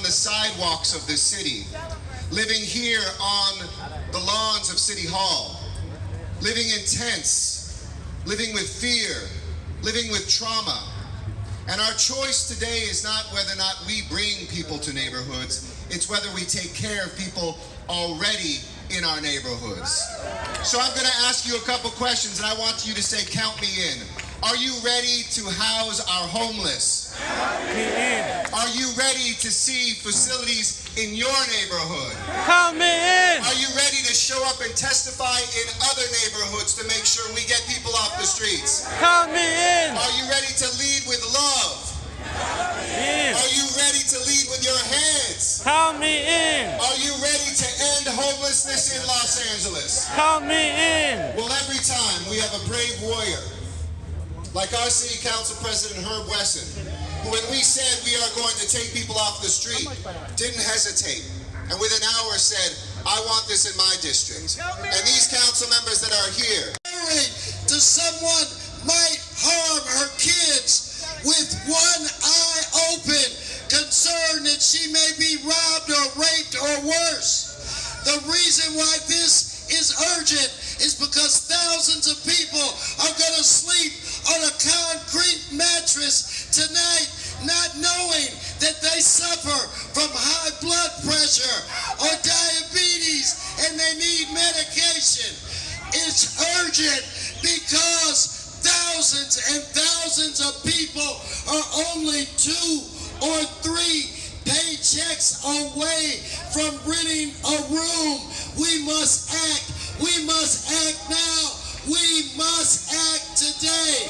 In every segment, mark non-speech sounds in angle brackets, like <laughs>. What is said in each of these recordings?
on the sidewalks of this city, living here on the lawns of City Hall, living in tents, living with fear, living with trauma. And our choice today is not whether or not we bring people to neighborhoods, it's whether we take care of people already in our neighborhoods. So I'm going to ask you a couple questions and I want you to say, count me in. Are you ready to house our homeless? Are you ready to see facilities in your neighborhood? Count me in. Are you ready to show up and testify in other neighborhoods to make sure we get people off the streets? Count me in. Are you ready to lead with love? In. Are you ready to lead with your hands? Count me in. Are you ready to end homelessness in Los Angeles? Count me in. Well, every time we have a brave warrior, like our city council president Herb Wesson, when we said we are going to take people off the street, didn't hesitate, and within hours said, I want this in my district. And these council members that are here, to someone might harm her kids with one eye open, concerned that she may be robbed or raped or worse. The reason why this is urgent is because thousands of people are only two or three paychecks away from renting a room. We must act. We must act now. We must act today.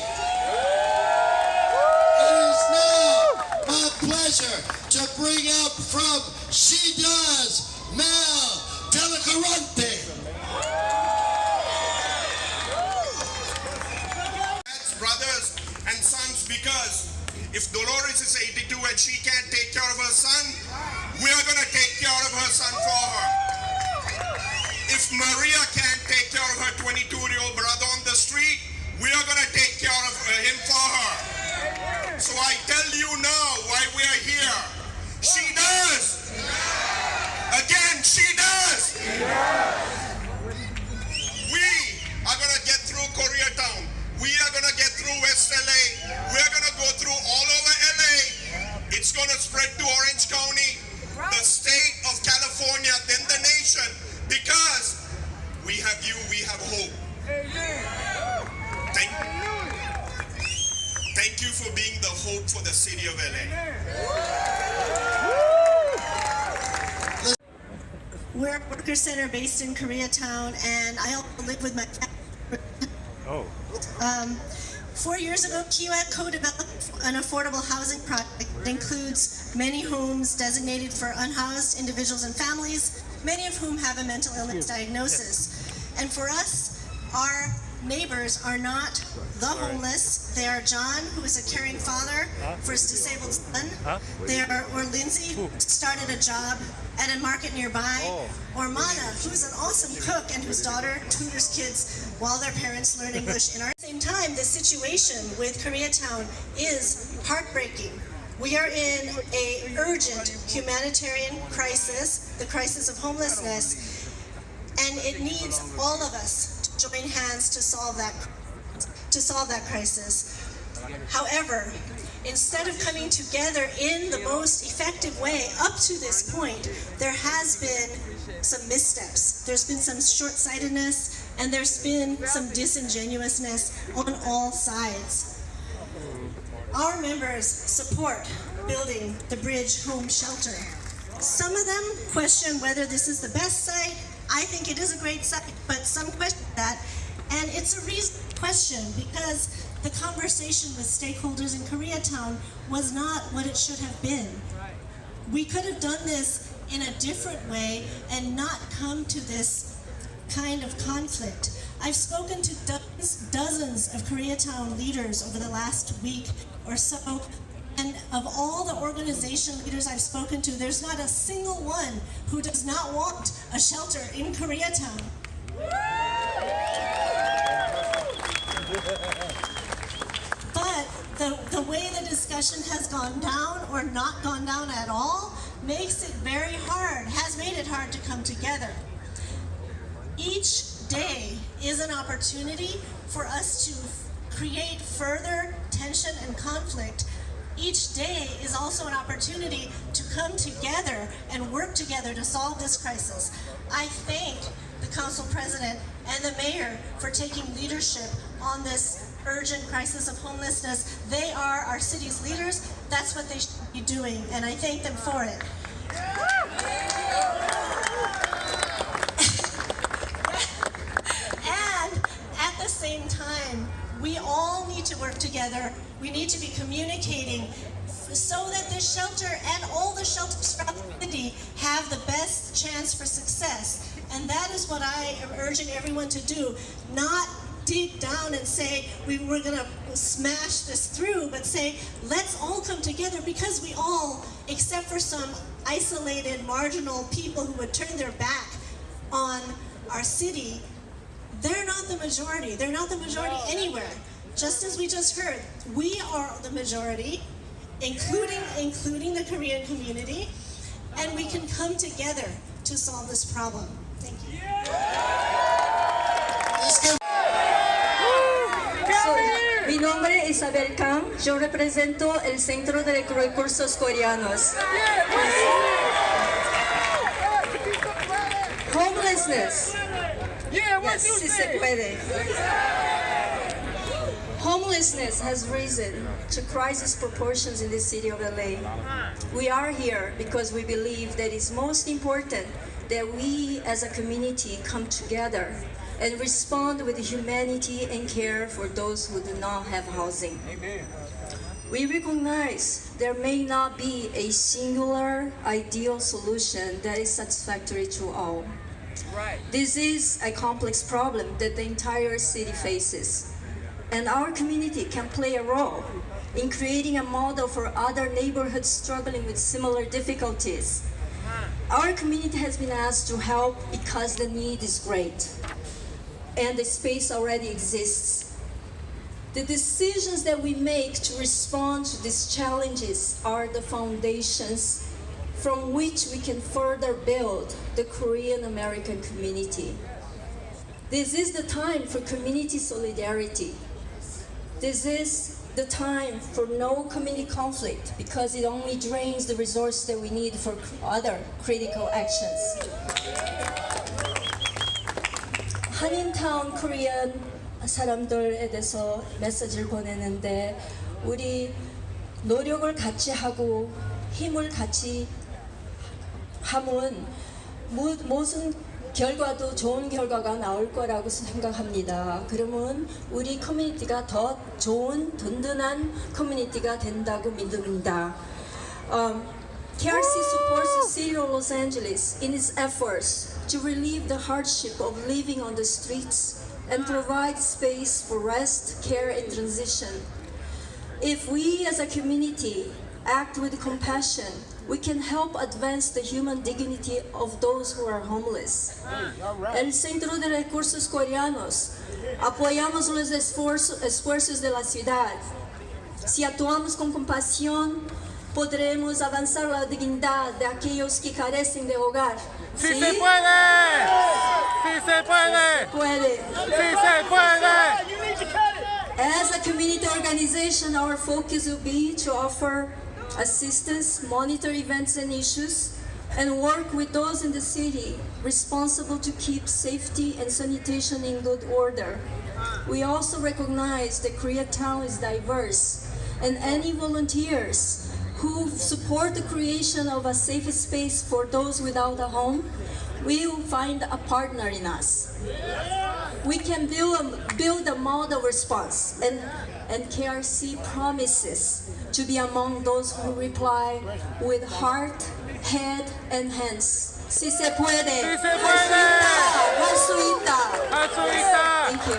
It is now my pleasure to bring up from She Does, her 22 year old brother on the street, we are going to take care of uh, him for her. So I tell you now why we are here. She does. Again, she does. We are going to get through Koreatown. We are going to get through West LA. We are going to go through all over LA. It's going to spread to Orange County, the state of California, then the nation. Because we have you, we have hope. Thank, thank you for being the hope for the city of LA. We're a worker center based in Koreatown, and I also live with my family. Oh. Um, four years ago, Kiewit co-developed an affordable housing project that includes many homes designated for unhoused individuals and families, many of whom have a mental illness diagnosis. And for us, our neighbors are not the homeless. They are John, who is a caring father for his disabled son. They are, or Lindsay, who started a job at a market nearby. Oh. Or Mana, who's an awesome cook and whose daughter tutors kids while their parents learn English in our same time. The situation with Koreatown is heartbreaking. We are in a urgent humanitarian crisis, the crisis of homelessness, and it needs all of us join hands to solve that to solve that crisis. However, instead of coming together in the most effective way up to this point, there has been some missteps. There's been some short-sightedness and there's been some disingenuousness on all sides. Our members support building the Bridge Home Shelter. Some of them question whether this is the best site. I think it is a great site, but some question that. And it's a reasonable question because the conversation with stakeholders in Koreatown was not what it should have been. We could have done this in a different way and not come to this kind of conflict. I've spoken to dozens, dozens of Koreatown leaders over the last week or so, and of all the organization leaders I've spoken to, there's not a single one who does not want a shelter in Koreatown. But the, the way the discussion has gone down or not gone down at all makes it very hard, has made it hard to come together. Each day is an opportunity for us to create further tension and conflict. Each day is also an opportunity to come together and work together to solve this crisis. I thank the council president and the mayor for taking leadership on this urgent crisis of homelessness. They are our city's leaders. That's what they should be doing, and I thank them for it. <laughs> And at the same time, we all need to work together. We need to be communicating so that this shelter and all the shelters throughout the city have the best chance for success. And that is what I am urging everyone to do. Not dig down and say we were going to smash this through, but say let's all come together because we all, except for some isolated, marginal people who would turn their back on our city, they're not the majority. They're not the majority anywhere. Just as we just heard, we are the majority, including including the Korean community, and we can come together to solve this problem. Thank you. Let's give So, mi nombre es Isabel Kang, yo represento el Centro de Recursos Coreanos. Homelessness. Yes, sí se puede. Homelessness has risen to crisis proportions in the city of LA. We are here because we believe that it's most important that we as a community come together and respond with humanity and care for those who do not have housing. We recognize there may not be a singular ideal solution that is satisfactory to all. This is a complex problem that the entire city faces. And our community can play a role in creating a model for other neighborhoods struggling with similar difficulties. Our community has been asked to help because the need is great and the space already exists. The decisions that we make to respond to these challenges are the foundations from which we can further build the Korean American community. This is the time for community solidarity. This is the time for no community conflict because it only drains the resource that we need for other critical actions. 한인타운 코리안 사람들에 대해서 메시지를 보내는데 우리 노력을 같이 하고 힘을 같이 무- 무슨 결과도 좋은 결과가 나올 거라고 생각합니다. 그러면 우리 커뮤니티가 더 좋은 든든한 커뮤니티가 된다고 믿습니다. Um, KRC supports the city of Los Angeles in its efforts to relieve the hardship of living on the streets and provide space for rest, care, and transition. If we as a community act with compassion, we can help advance the human dignity of those who are homeless. El Centro de Recursos Coreanos apoyamos los esfuerzos, esfuerzos de la ciudad. Si actuamos con compasión, podremos avanzar la dignidad de aquellos que carecen de hogar. ¡Sí se puede! ¡Sí se puede! Puede. ¡Sí se puede! As a community organization, our focus will be to offer assistance, monitor events and issues, and work with those in the city responsible to keep safety and sanitation in good order. We also recognize that Koreatown is diverse, and any volunteers who support the creation of a safe space for those without a home will find a partner in us we can build a, build a model response and, and KRC promises to be among those who reply with heart, head, and hands. Si se puede. Si se puede. Jesuita. Jesuita. Thank you.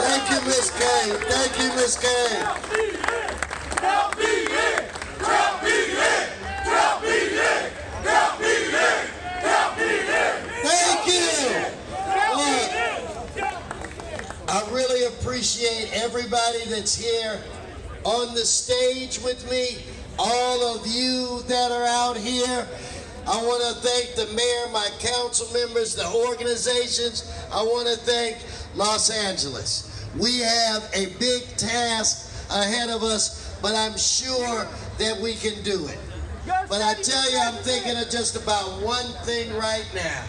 Thank you, Miss Kay. Thank you, Miss Kay. Thank you. I really appreciate everybody that's here on the stage with me all of you that are out here. I want to thank the mayor, my council members, the organizations. I want to thank Los Angeles. We have a big task ahead of us, but I'm sure that we can do it. But I tell you, I'm thinking of just about one thing right now.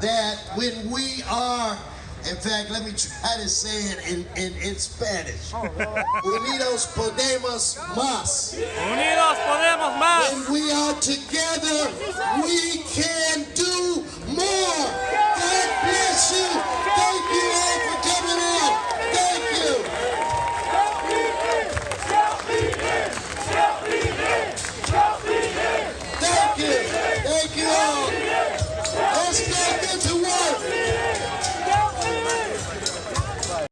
That when we are, in fact, let me try to say it in, in, in Spanish. Oh, Unidos podemos más. Unidos podemos más. When we are together, we can do